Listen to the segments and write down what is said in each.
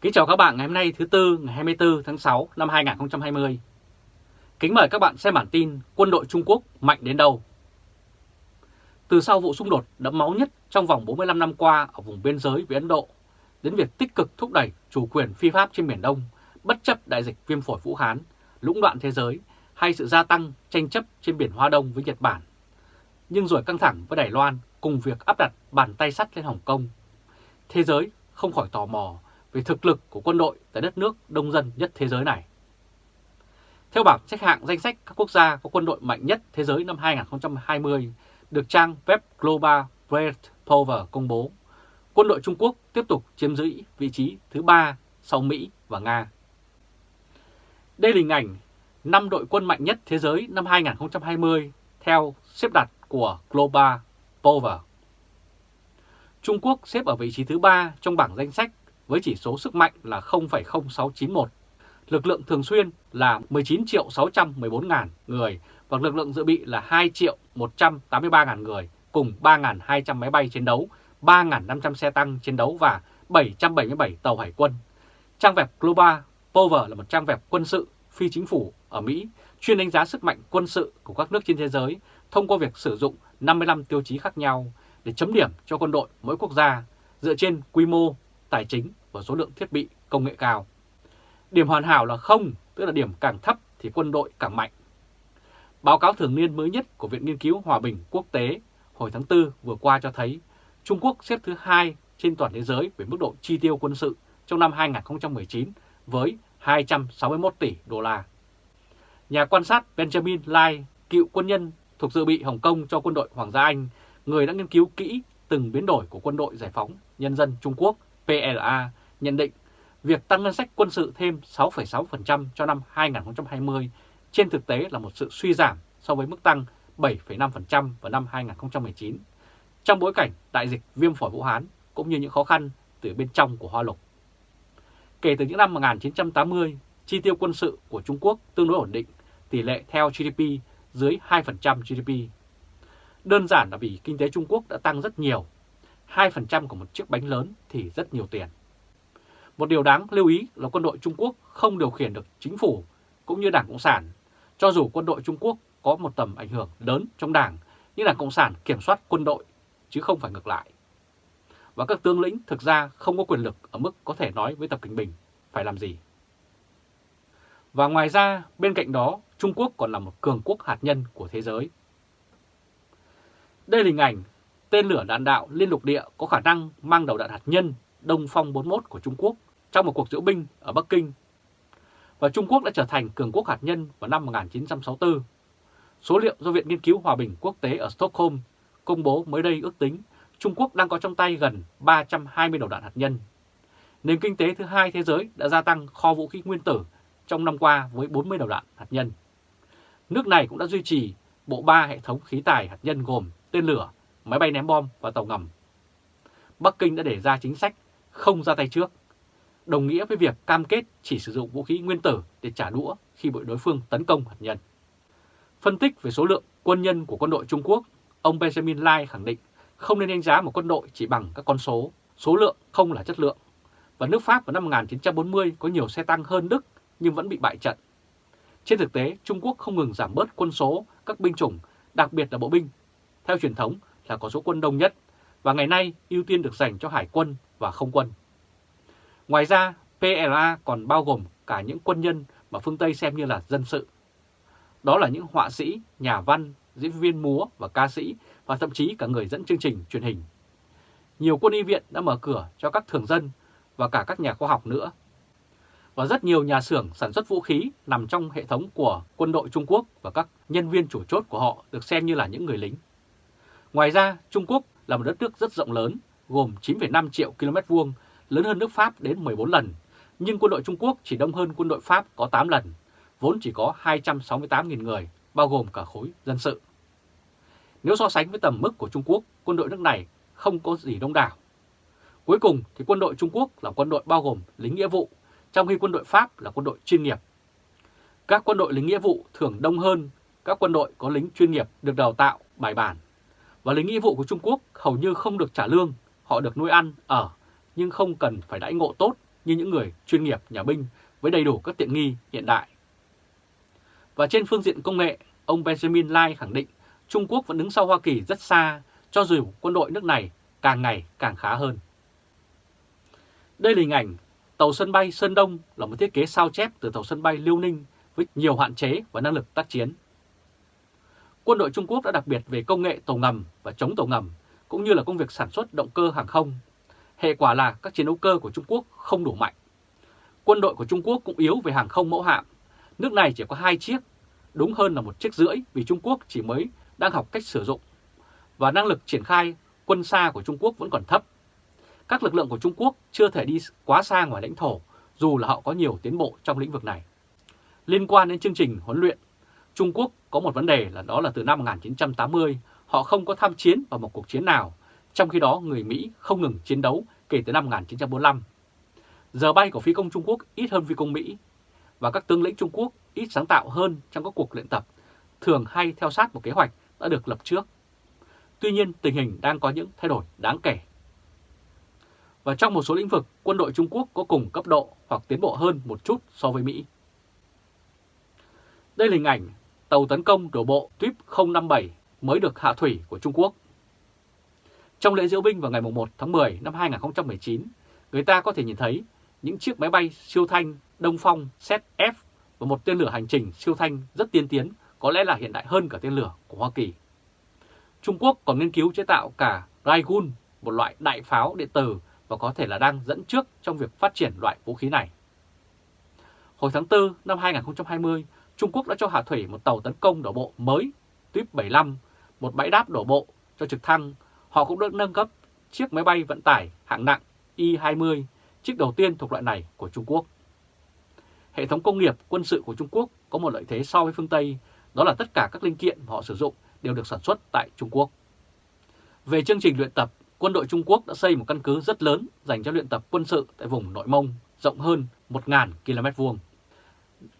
Kính chào các bạn ngày hôm nay thứ Tư ngày 24 tháng 6 năm 2020. Kính mời các bạn xem bản tin quân đội Trung Quốc mạnh đến đâu. Từ sau vụ xung đột đẫm máu nhất trong vòng 45 năm qua ở vùng biên giới với Ấn Độ, đến việc tích cực thúc đẩy chủ quyền phi pháp trên Biển Đông, bất chấp đại dịch viêm phổi Vũ Hán, lũng đoạn thế giới hay sự gia tăng tranh chấp trên biển Hoa Đông với Nhật Bản. Nhưng rồi căng thẳng với Đài Loan cùng việc áp đặt bàn tay sắt lên Hồng Kông. Thế giới không khỏi tò mò về thực lực của quân đội tại đất nước đông dân nhất thế giới này. Theo bảng xếp hạng danh sách các quốc gia có quân đội mạnh nhất thế giới năm 2020 được trang web Global Breath Power công bố, quân đội Trung Quốc tiếp tục chiếm giữ vị trí thứ ba sau Mỹ và Nga. Đây là hình ảnh 5 đội quân mạnh nhất thế giới năm 2020 theo xếp đặt của Global Power. Trung Quốc xếp ở vị trí thứ ba trong bảng danh sách với chỉ số sức mạnh là 0,0691. Lực lượng thường xuyên là 19 triệu 614 ngàn người và lực lượng dự bị là 2 triệu 183 ngàn người cùng 3.200 máy bay chiến đấu, 3.500 xe tăng chiến đấu và 777 tàu hải quân. Trang web Global Power là một trang web quân sự phi chính phủ ở Mỹ chuyên đánh giá sức mạnh quân sự của các nước trên thế giới thông qua việc sử dụng 55 tiêu chí khác nhau để chấm điểm cho quân đội mỗi quốc gia dựa trên quy mô, tài chính và số lượng thiết bị công nghệ cao. Điểm hoàn hảo là không, tức là điểm càng thấp thì quân đội càng mạnh. Báo cáo thường niên mới nhất của Viện Nghiên cứu Hòa bình Quốc tế hồi tháng 4 vừa qua cho thấy Trung Quốc xếp thứ hai trên toàn thế giới về mức độ chi tiêu quân sự trong năm 2019 với 261 tỷ đô la. Nhà quan sát Benjamin Lai, cựu quân nhân thuộc dự bị Hồng Kông cho quân đội Hoàng gia Anh, người đã nghiên cứu kỹ từng biến đổi của quân đội giải phóng nhân dân Trung Quốc PLA nhận định việc tăng ngân sách quân sự thêm 6,6% cho năm 2020 trên thực tế là một sự suy giảm so với mức tăng 7,5% vào năm 2019 trong bối cảnh đại dịch viêm phổi Vũ Hán cũng như những khó khăn từ bên trong của Hoa Lục. Kể từ những năm 1980, chi tiêu quân sự của Trung Quốc tương đối ổn định, tỷ lệ theo GDP dưới 2% GDP. Đơn giản là vì kinh tế Trung Quốc đã tăng rất nhiều 2% của một chiếc bánh lớn thì rất nhiều tiền. Một điều đáng lưu ý là quân đội Trung Quốc không điều khiển được chính phủ cũng như Đảng Cộng sản. Cho dù quân đội Trung Quốc có một tầm ảnh hưởng lớn trong Đảng, nhưng Đảng Cộng sản kiểm soát quân đội chứ không phải ngược lại. Và các tướng lĩnh thực ra không có quyền lực ở mức có thể nói với Tập Kinh Bình phải làm gì. Và ngoài ra, bên cạnh đó, Trung Quốc còn là một cường quốc hạt nhân của thế giới. Đây là hình ảnh tên lửa đạn đạo liên lục địa có khả năng mang đầu đạn hạt nhân Đông Phong 41 của Trung Quốc trong một cuộc diễu binh ở Bắc Kinh. Và Trung Quốc đã trở thành cường quốc hạt nhân vào năm 1964. Số liệu do Viện Nghiên cứu Hòa bình Quốc tế ở Stockholm công bố mới đây ước tính Trung Quốc đang có trong tay gần 320 đầu đạn hạt nhân. Nền kinh tế thứ hai thế giới đã gia tăng kho vũ khí nguyên tử trong năm qua với 40 đầu đạn hạt nhân. Nước này cũng đã duy trì bộ ba hệ thống khí tài hạt nhân gồm tên lửa, máy bay ném bom và tàu ngầm. Bắc Kinh đã để ra chính sách không ra tay trước, đồng nghĩa với việc cam kết chỉ sử dụng vũ khí nguyên tử để trả đũa khi bị đối phương tấn công hạt nhân. Phân tích về số lượng quân nhân của quân đội Trung Quốc, ông Benjamin Lai khẳng định không nên đánh giá một quân đội chỉ bằng các con số, số lượng không là chất lượng. Và nước Pháp vào năm 1940 có nhiều xe tăng hơn Đức nhưng vẫn bị bại trận. Trên thực tế, Trung Quốc không ngừng giảm bớt quân số các binh chủng, đặc biệt là bộ binh. Theo truyền thống là có số quân đông nhất và ngày nay ưu tiên được dành cho hải quân và không quân. Ngoài ra, PLA còn bao gồm cả những quân nhân mà phương Tây xem như là dân sự. Đó là những họa sĩ, nhà văn, diễn viên múa và ca sĩ và thậm chí cả người dẫn chương trình truyền hình. Nhiều quân y viện đã mở cửa cho các thường dân và cả các nhà khoa học nữa. Và rất nhiều nhà xưởng sản xuất vũ khí nằm trong hệ thống của quân đội Trung Quốc và các nhân viên chủ chốt của họ được xem như là những người lính. Ngoài ra, Trung Quốc là một đất nước rất rộng lớn, gồm 9,5 triệu km vuông, lớn hơn nước Pháp đến 14 lần, nhưng quân đội Trung Quốc chỉ đông hơn quân đội Pháp có 8 lần, vốn chỉ có 268.000 người, bao gồm cả khối dân sự. Nếu so sánh với tầm mức của Trung Quốc, quân đội nước này không có gì đông đảo. Cuối cùng thì quân đội Trung Quốc là quân đội bao gồm lính nghĩa vụ, trong khi quân đội Pháp là quân đội chuyên nghiệp. Các quân đội lính nghĩa vụ thường đông hơn các quân đội có lính chuyên nghiệp được đào tạo bài bản. Và lính nghĩa vụ của Trung Quốc hầu như không được trả lương, họ được nuôi ăn, ở, nhưng không cần phải đãi ngộ tốt như những người chuyên nghiệp nhà binh với đầy đủ các tiện nghi hiện đại. Và trên phương diện công nghệ, ông Benjamin Lai khẳng định Trung Quốc vẫn đứng sau Hoa Kỳ rất xa, cho dù quân đội nước này càng ngày càng khá hơn. Đây là hình ảnh tàu sân bay Sơn Đông là một thiết kế sao chép từ tàu sân bay Liêu Ninh với nhiều hạn chế và năng lực tác chiến. Quân đội Trung Quốc đã đặc biệt về công nghệ tàu ngầm và chống tàu ngầm, cũng như là công việc sản xuất động cơ hàng không. Hệ quả là các chiến đấu cơ của Trung Quốc không đủ mạnh. Quân đội của Trung Quốc cũng yếu về hàng không mẫu hạm. Nước này chỉ có hai chiếc, đúng hơn là một chiếc rưỡi vì Trung Quốc chỉ mới đang học cách sử dụng. Và năng lực triển khai quân xa của Trung Quốc vẫn còn thấp. Các lực lượng của Trung Quốc chưa thể đi quá xa ngoài lãnh thổ, dù là họ có nhiều tiến bộ trong lĩnh vực này. Liên quan đến chương trình huấn luyện, Trung Quốc có một vấn đề là đó là từ năm 1980, họ không có tham chiến vào một cuộc chiến nào, trong khi đó người Mỹ không ngừng chiến đấu kể từ năm 1945. Giờ bay của phi công Trung Quốc ít hơn phi công Mỹ, và các tướng lĩnh Trung Quốc ít sáng tạo hơn trong các cuộc luyện tập, thường hay theo sát một kế hoạch đã được lập trước. Tuy nhiên, tình hình đang có những thay đổi đáng kể. Và trong một số lĩnh vực, quân đội Trung Quốc có cùng cấp độ hoặc tiến bộ hơn một chút so với Mỹ. Đây là hình ảnh tàu tấn công đổ bộ Tuip 057 mới được hạ thủy của Trung Quốc. Trong lễ diễu binh vào ngày 1 tháng 10 năm 2019, người ta có thể nhìn thấy những chiếc máy bay siêu thanh Đông Phong ZF và một tên lửa hành trình siêu thanh rất tiên tiến, có lẽ là hiện đại hơn cả tên lửa của Hoa Kỳ. Trung Quốc còn nghiên cứu chế tạo cả Raigun, một loại đại pháo điện tử và có thể là đang dẫn trước trong việc phát triển loại vũ khí này. Hồi tháng 4 năm 2020, Trung Quốc đã cho hạ thủy một tàu tấn công đổ bộ mới Tuyếp 75, một bãi đáp đổ bộ cho trực thăng. Họ cũng được nâng cấp chiếc máy bay vận tải hạng nặng Y-20, chiếc đầu tiên thuộc loại này của Trung Quốc. Hệ thống công nghiệp quân sự của Trung Quốc có một lợi thế so với phương Tây, đó là tất cả các linh kiện họ sử dụng đều được sản xuất tại Trung Quốc. Về chương trình luyện tập, quân đội Trung Quốc đã xây một căn cứ rất lớn dành cho luyện tập quân sự tại vùng Nội Mông, rộng hơn 1.000 km vuông.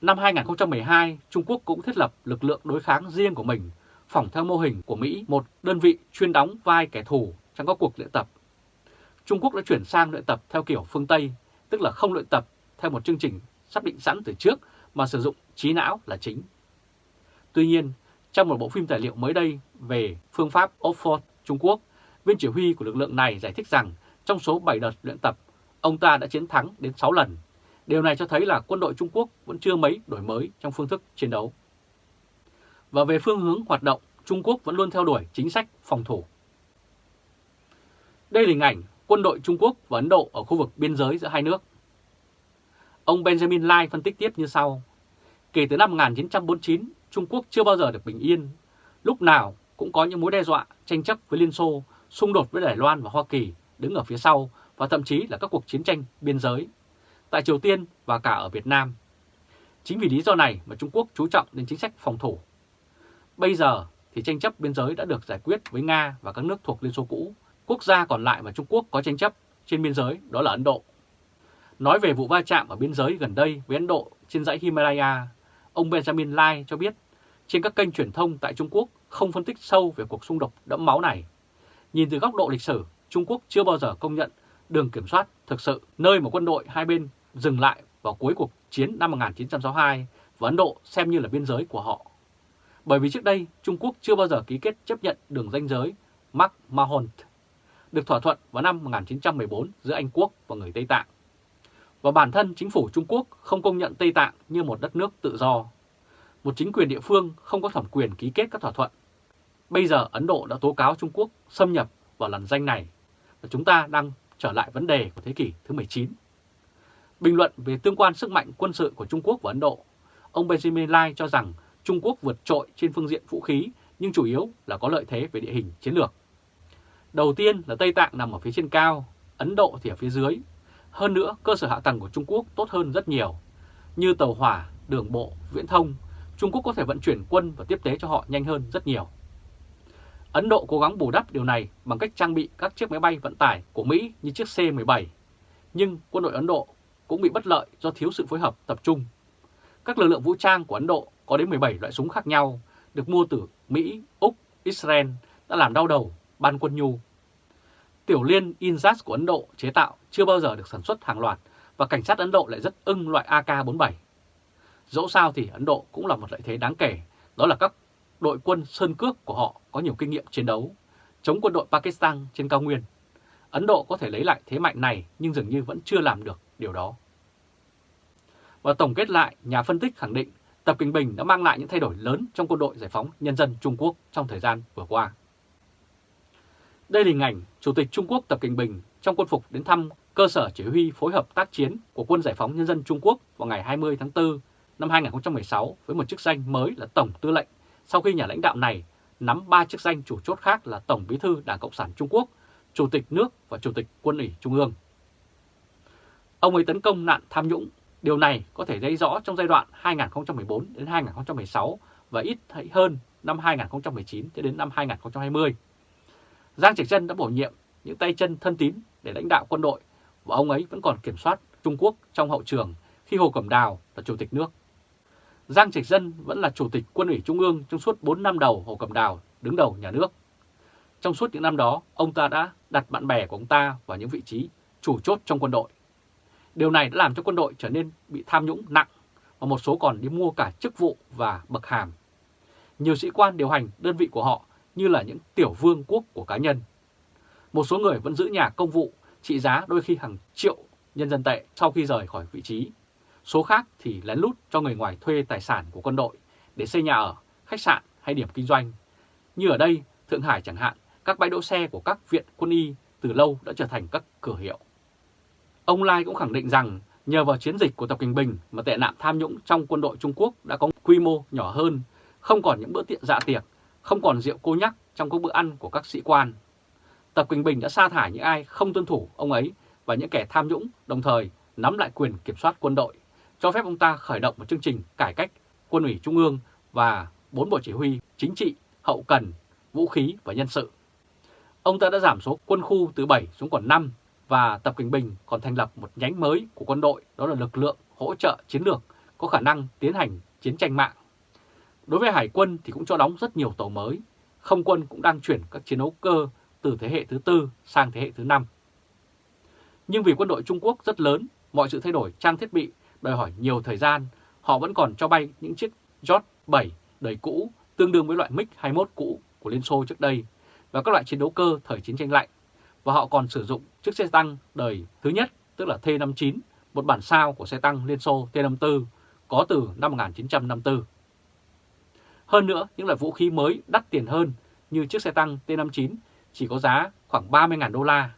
Năm 2012, Trung Quốc cũng thiết lập lực lượng đối kháng riêng của mình, phỏng theo mô hình của Mỹ, một đơn vị chuyên đóng vai kẻ thù trong các cuộc luyện tập. Trung Quốc đã chuyển sang luyện tập theo kiểu phương Tây, tức là không luyện tập theo một chương trình sắp định sẵn từ trước mà sử dụng trí não là chính. Tuy nhiên, trong một bộ phim tài liệu mới đây về phương pháp Oxford, Trung Quốc, viên chỉ huy của lực lượng này giải thích rằng trong số 7 đợt luyện tập, ông ta đã chiến thắng đến 6 lần. Điều này cho thấy là quân đội Trung Quốc vẫn chưa mấy đổi mới trong phương thức chiến đấu. Và về phương hướng hoạt động, Trung Quốc vẫn luôn theo đuổi chính sách phòng thủ. Đây là hình ảnh quân đội Trung Quốc và Ấn Độ ở khu vực biên giới giữa hai nước. Ông Benjamin Lai phân tích tiếp như sau. Kể từ năm 1949, Trung Quốc chưa bao giờ được bình yên. Lúc nào cũng có những mối đe dọa, tranh chấp với Liên Xô, xung đột với Đài Loan và Hoa Kỳ đứng ở phía sau và thậm chí là các cuộc chiến tranh biên giới tại Triều Tiên và cả ở Việt Nam. Chính vì lý do này mà Trung Quốc chú trọng đến chính sách phòng thủ. Bây giờ thì tranh chấp biên giới đã được giải quyết với Nga và các nước thuộc Liên Xô cũ. Quốc gia còn lại mà Trung Quốc có tranh chấp trên biên giới đó là Ấn Độ. Nói về vụ va chạm ở biên giới gần đây với Ấn Độ trên dãy Himalaya, ông Benjamin Lai cho biết trên các kênh truyền thông tại Trung Quốc không phân tích sâu về cuộc xung đột đẫm máu này. Nhìn từ góc độ lịch sử, Trung Quốc chưa bao giờ công nhận đường kiểm soát thực sự nơi mà quân đội hai bên dừng lại vào cuối cuộc chiến năm 1962 và Ấn Độ xem như là biên giới của họ. Bởi vì trước đây Trung Quốc chưa bao giờ ký kết chấp nhận đường ranh giới McMahon được thỏa thuận vào năm 1914 giữa Anh Quốc và người Tây Tạng. Và bản thân chính phủ Trung Quốc không công nhận Tây Tạng như một đất nước tự do. Một chính quyền địa phương không có thẩm quyền ký kết các thỏa thuận. Bây giờ Ấn Độ đã tố cáo Trung Quốc xâm nhập vào làn danh này và chúng ta đang trở lại vấn đề của thế kỷ thứ 19. Bình luận về tương quan sức mạnh quân sự của Trung Quốc và Ấn Độ, ông Benjamin Lai cho rằng Trung Quốc vượt trội trên phương diện vũ khí nhưng chủ yếu là có lợi thế về địa hình chiến lược. Đầu tiên là Tây Tạng nằm ở phía trên cao, Ấn Độ thì ở phía dưới. Hơn nữa, cơ sở hạ tầng của Trung Quốc tốt hơn rất nhiều. Như tàu hỏa, đường bộ, viễn thông, Trung Quốc có thể vận chuyển quân và tiếp tế cho họ nhanh hơn rất nhiều. Ấn Độ cố gắng bù đắp điều này bằng cách trang bị các chiếc máy bay vận tải của Mỹ như chiếc C-17. Nhưng quân đội Ấn Độ cũng bị bất lợi do thiếu sự phối hợp tập trung. Các lực lượng vũ trang của Ấn Độ có đến 17 loại súng khác nhau, được mua từ Mỹ, Úc, Israel đã làm đau đầu ban quân nhu. Tiểu liên Inzas của Ấn Độ chế tạo chưa bao giờ được sản xuất hàng loạt và cảnh sát Ấn Độ lại rất ưng loại AK-47. Dẫu sao thì Ấn Độ cũng là một lợi thế đáng kể, đó là các đội quân sơn cước của họ có nhiều kinh nghiệm chiến đấu, chống quân đội Pakistan trên cao nguyên. Ấn Độ có thể lấy lại thế mạnh này nhưng dường như vẫn chưa làm được điều đó. Và tổng kết lại, nhà phân tích khẳng định Tập Kinh Bình đã mang lại những thay đổi lớn trong quân đội giải phóng nhân dân Trung Quốc trong thời gian vừa qua. Đây là hình ảnh Chủ tịch Trung Quốc Tập Kinh Bình trong quân phục đến thăm cơ sở chỉ huy phối hợp tác chiến của Quân Giải phóng Nhân dân Trung Quốc vào ngày 20 tháng 4 năm 2016 với một chức danh mới là Tổng Tư lệnh sau khi nhà lãnh đạo này nắm ba chức danh chủ chốt khác là Tổng Bí thư Đảng Cộng sản Trung Quốc, Chủ tịch nước và Chủ tịch Quân ủy Trung ương. Ông ấy tấn công nạn tham nhũng. Điều này có thể thấy rõ trong giai đoạn 2014 đến 2016 và ít thấy hơn năm 2019 đến năm 2020. Giang Trạch Dân đã bổ nhiệm những tay chân thân tín để lãnh đạo quân đội và ông ấy vẫn còn kiểm soát Trung Quốc trong hậu trường khi Hồ Cẩm Đào là Chủ tịch nước. Giang Trạch Dân vẫn là Chủ tịch Quân ủy Trung ương trong suốt 4 năm đầu Hồ Cẩm Đào đứng đầu nhà nước. Trong suốt những năm đó, ông ta đã đặt bạn bè của ông ta vào những vị trí chủ chốt trong quân đội. Điều này đã làm cho quân đội trở nên bị tham nhũng nặng và một số còn đi mua cả chức vụ và bậc hàm. Nhiều sĩ quan điều hành đơn vị của họ như là những tiểu vương quốc của cá nhân. Một số người vẫn giữ nhà công vụ trị giá đôi khi hàng triệu nhân dân tệ sau khi rời khỏi vị trí. Số khác thì lén lút cho người ngoài thuê tài sản của quân đội để xây nhà ở, khách sạn hay điểm kinh doanh. Như ở đây, Thượng Hải chẳng hạn, các bãi đỗ xe của các viện quân y từ lâu đã trở thành các cửa hiệu. Ông Lai cũng khẳng định rằng nhờ vào chiến dịch của Tập Kinh Bình mà tệ nạn tham nhũng trong quân đội Trung Quốc đã có quy mô nhỏ hơn, không còn những bữa tiệc dạ tiệc, không còn rượu cô nhắc trong các bữa ăn của các sĩ quan. Tập Kinh Bình đã sa thải những ai không tuân thủ ông ấy và những kẻ tham nhũng, đồng thời nắm lại quyền kiểm soát quân đội, cho phép ông ta khởi động một chương trình cải cách quân ủy trung ương và bốn bộ chỉ huy chính trị, hậu cần, vũ khí và nhân sự. Ông ta đã giảm số quân khu từ 7 xuống còn 5 và Tập Kinh Bình còn thành lập một nhánh mới của quân đội đó là lực lượng hỗ trợ chiến lược có khả năng tiến hành chiến tranh mạng. Đối với Hải quân thì cũng cho đóng rất nhiều tàu mới, không quân cũng đang chuyển các chiến đấu cơ từ thế hệ thứ tư sang thế hệ thứ năm. Nhưng vì quân đội Trung Quốc rất lớn, mọi sự thay đổi trang thiết bị đòi hỏi nhiều thời gian, họ vẫn còn cho bay những chiếc J 7 đời cũ tương đương với loại MiG-21 cũ của Liên Xô trước đây và các loại chiến đấu cơ thời chiến tranh lạnh. Và họ còn sử dụng chiếc xe tăng đời thứ nhất, tức là T-59, một bản sao của xe tăng Liên Xô T-54 có từ năm 1954. Hơn nữa, những loại vũ khí mới đắt tiền hơn như chiếc xe tăng T-59 chỉ có giá khoảng 30.000 đô la,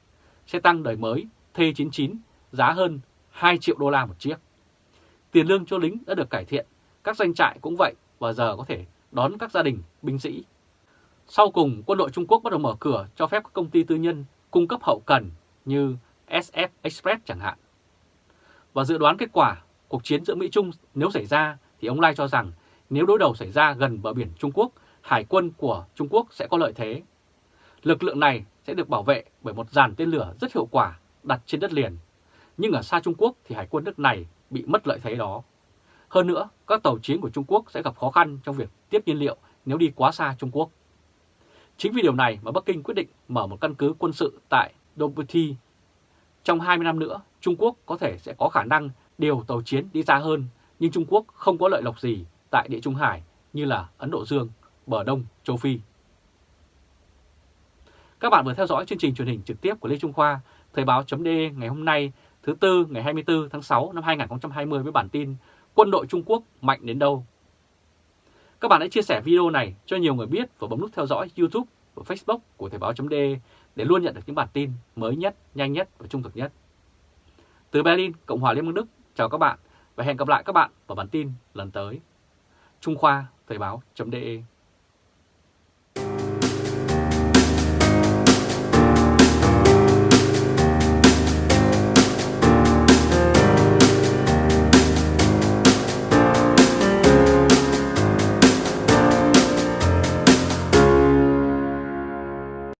xe tăng đời mới T-99 giá hơn 2 triệu đô la một chiếc. Tiền lương cho lính đã được cải thiện, các doanh trại cũng vậy và giờ có thể đón các gia đình binh sĩ. Sau cùng, quân đội Trung Quốc bắt đầu mở cửa cho phép các công ty tư nhân cung cấp hậu cần như SF Express chẳng hạn. Và dự đoán kết quả cuộc chiến giữa Mỹ-Trung nếu xảy ra thì ông Lai cho rằng nếu đối đầu xảy ra gần bờ biển Trung Quốc, hải quân của Trung Quốc sẽ có lợi thế. Lực lượng này sẽ được bảo vệ bởi một dàn tên lửa rất hiệu quả đặt trên đất liền. Nhưng ở xa Trung Quốc thì hải quân nước này bị mất lợi thế đó. Hơn nữa, các tàu chiến của Trung Quốc sẽ gặp khó khăn trong việc tiếp nhiên liệu nếu đi quá xa Trung Quốc. Chính vì điều này mà Bắc Kinh quyết định mở một căn cứ quân sự tại Djibouti. Trong 20 năm nữa, Trung Quốc có thể sẽ có khả năng điều tàu chiến đi xa hơn, nhưng Trung Quốc không có lợi lộc gì tại Địa Trung Hải như là Ấn Độ Dương, bờ Đông, Châu Phi. Các bạn vừa theo dõi chương trình truyền hình trực tiếp của Lê Trung Khoa, Thời báo.de ngày hôm nay thứ Tư ngày 24 tháng 6 năm 2020 với bản tin Quân đội Trung Quốc mạnh đến đâu? Các bạn hãy chia sẻ video này cho nhiều người biết và bấm nút theo dõi YouTube và Facebook của Thời báo.de để luôn nhận được những bản tin mới nhất, nhanh nhất và trung thực nhất. Từ Berlin, Cộng hòa Liên bang Đức, chào các bạn và hẹn gặp lại các bạn vào bản tin lần tới. Trung Khoa, Thời báo.de